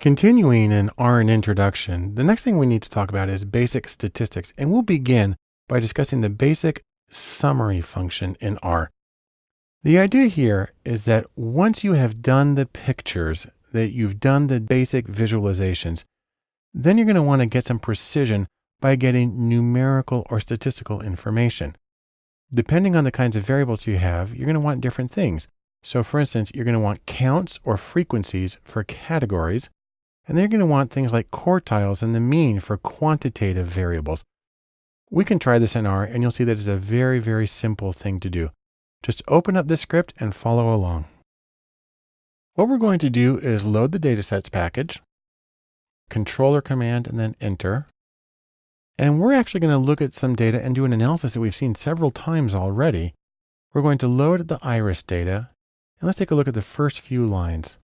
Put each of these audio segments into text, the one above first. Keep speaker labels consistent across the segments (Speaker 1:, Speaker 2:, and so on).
Speaker 1: Continuing in R and introduction, the next thing we need to talk about is basic statistics, and we'll begin by discussing the basic summary function in R. The idea here is that once you have done the pictures, that you've done the basic visualizations, then you're going to want to get some precision by getting numerical or statistical information. Depending on the kinds of variables you have, you're going to want different things. So for instance, you're going to want counts or frequencies for categories, and they're going to want things like quartiles and the mean for quantitative variables. We can try this in R and you'll see that it's a very, very simple thing to do. Just open up this script and follow along. What we're going to do is load the datasets package, controller command, and then enter. And we're actually going to look at some data and do an analysis that we've seen several times already. We're going to load the iris data. And let's take a look at the first few lines.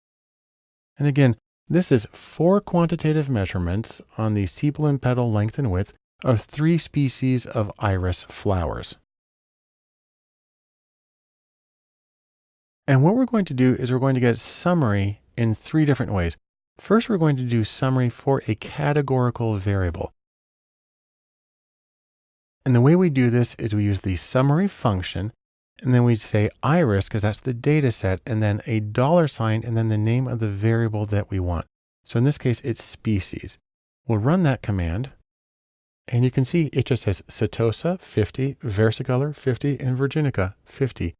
Speaker 1: And again, this is four quantitative measurements on the sepal and petal length and width of three species of iris flowers. And what we're going to do is we're going to get summary in three different ways. First, we're going to do summary for a categorical variable. And the way we do this is we use the summary function and then we say iris because that's the data set and then a dollar sign and then the name of the variable that we want. So in this case, it's species. We'll run that command and you can see it just says Setosa 50, versicolor 50, and virginica 50.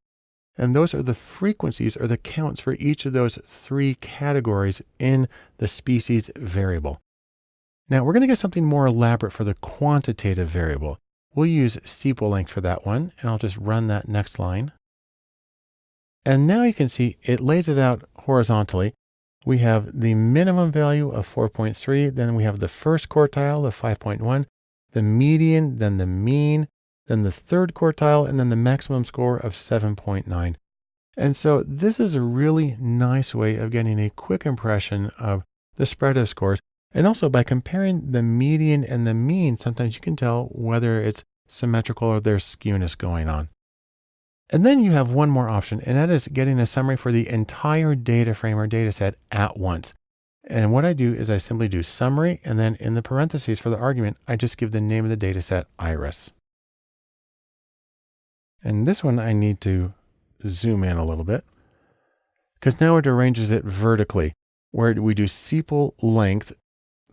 Speaker 1: And those are the frequencies or the counts for each of those three categories in the species variable. Now we're going to get something more elaborate for the quantitative variable. We'll use sepal length for that one, and I'll just run that next line. And now you can see it lays it out horizontally. We have the minimum value of 4.3, then we have the first quartile of 5.1, the median, then the mean, then the third quartile, and then the maximum score of 7.9. And so this is a really nice way of getting a quick impression of the spread of scores and also by comparing the median and the mean, sometimes you can tell whether it's symmetrical or there's skewness going on. And then you have one more option, and that is getting a summary for the entire data frame or data set at once. And what I do is I simply do summary, and then in the parentheses for the argument, I just give the name of the data set iris. And this one I need to zoom in a little bit because now it arranges it vertically where we do sepal length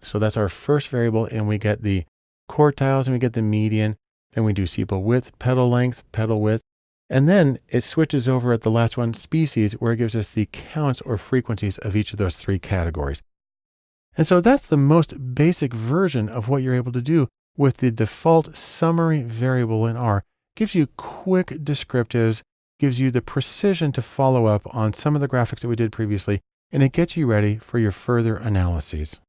Speaker 1: so that's our first variable and we get the quartiles and we get the median. Then we do sepal width, petal length, petal width. And then it switches over at the last one, species, where it gives us the counts or frequencies of each of those three categories. And so that's the most basic version of what you're able to do with the default summary variable in R. Gives you quick descriptives, gives you the precision to follow up on some of the graphics that we did previously, and it gets you ready for your further analyses.